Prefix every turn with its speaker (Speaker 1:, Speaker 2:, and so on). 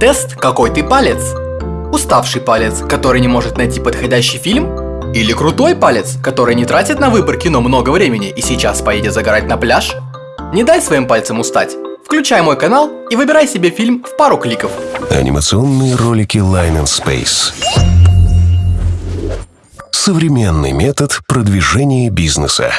Speaker 1: Тест «Какой ты палец?» Уставший палец, который не может найти подходящий фильм? Или крутой палец, который не тратит на выбор кино много времени и сейчас поедет загорать на пляж? Не дай своим пальцам устать. Включай мой канал и выбирай себе фильм в пару кликов.
Speaker 2: Анимационные ролики Line and Space. Современный метод продвижения бизнеса.